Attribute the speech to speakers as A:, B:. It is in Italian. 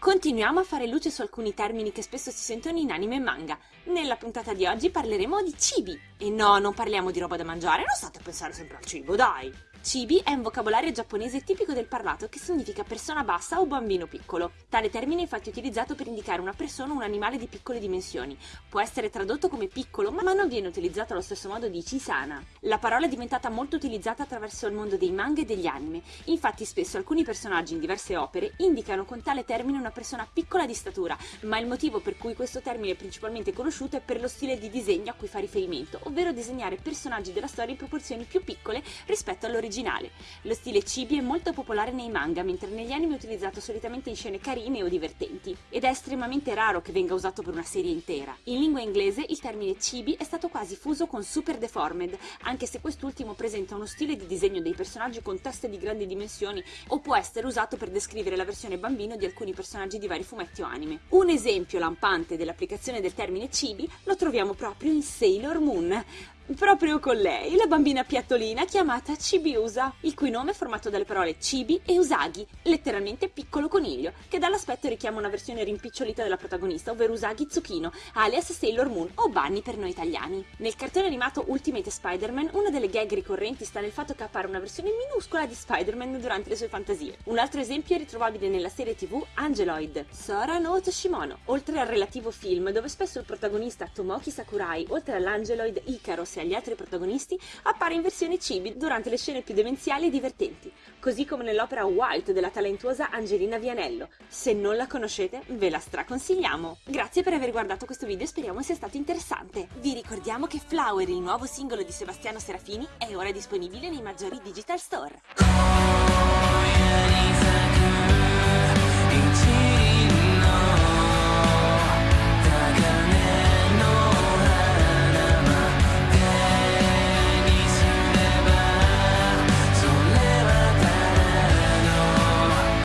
A: Continuiamo a fare luce su alcuni termini che spesso si sentono in anime e manga. Nella puntata di oggi parleremo di cibi. E no, non parliamo di roba da mangiare, non state a pensare sempre al cibo, dai! Cibi è un vocabolario giapponese tipico del parlato che significa persona bassa o bambino piccolo. Tale termine è infatti utilizzato per indicare una persona o un animale di piccole dimensioni. Può essere tradotto come piccolo, ma non viene utilizzato allo stesso modo di chisana. La parola è diventata molto utilizzata attraverso il mondo dei manga e degli anime. Infatti spesso alcuni personaggi in diverse opere indicano con tale termine una persona piccola di statura, ma il motivo per cui questo termine è principalmente conosciuto è per lo stile di disegno a cui fa riferimento, ovvero disegnare personaggi della storia in proporzioni più piccole rispetto all'originale originale. Lo stile chibi è molto popolare nei manga, mentre negli anime è utilizzato solitamente in scene carine o divertenti, ed è estremamente raro che venga usato per una serie intera. In lingua inglese il termine chibi è stato quasi fuso con super deformed, anche se quest'ultimo presenta uno stile di disegno dei personaggi con teste di grandi dimensioni o può essere usato per descrivere la versione bambino di alcuni personaggi di vari fumetti o anime. Un esempio lampante dell'applicazione del termine chibi lo troviamo proprio in Sailor Moon, Proprio con lei, la bambina piattolina chiamata Chibiusa, il cui nome è formato dalle parole Chibi e Usagi, letteralmente piccolo coniglio, che dall'aspetto richiama una versione rimpicciolita della protagonista, ovvero Usagi Tsukino, alias Sailor Moon o Bunny per noi italiani. Nel cartone animato Ultimate Spider-Man, una delle gag ricorrenti sta nel fatto che appare una versione minuscola di Spider-Man durante le sue fantasie. Un altro esempio è ritrovabile nella serie tv Angeloid, Sora no Toshimono, oltre al relativo film dove spesso il protagonista Tomoki Sakurai, oltre all'Angeloid Icaros e agli altri protagonisti, appare in versione cibi durante le scene più demenziali e divertenti, così come nell'opera White della talentuosa Angelina Vianello. Se non la conoscete, ve la straconsigliamo! Grazie per aver guardato questo video speriamo sia stato interessante. Vi ricordiamo che Flower, il nuovo singolo di Sebastiano Serafini, è ora disponibile nei maggiori digital store.